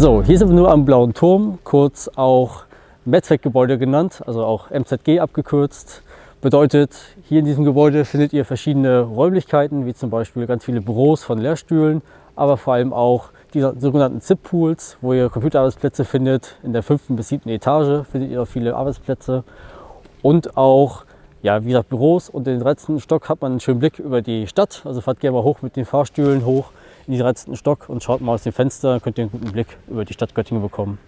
So, hier sind wir nur am Blauen Turm, kurz auch Medzweckgebäude genannt, also auch MZG abgekürzt. Bedeutet, hier in diesem Gebäude findet ihr verschiedene Räumlichkeiten, wie zum Beispiel ganz viele Büros von Lehrstühlen, aber vor allem auch die sogenannten ZIP-Pools, wo ihr Computerarbeitsplätze findet. In der fünften bis siebten Etage findet ihr auch viele Arbeitsplätze und auch ja, wie gesagt, Büros und den 13. Stock hat man einen schönen Blick über die Stadt. Also fahrt gerne mal hoch mit den Fahrstühlen hoch in den 13. Stock und schaut mal aus dem Fenster, könnt ihr einen guten Blick über die Stadt Göttingen bekommen.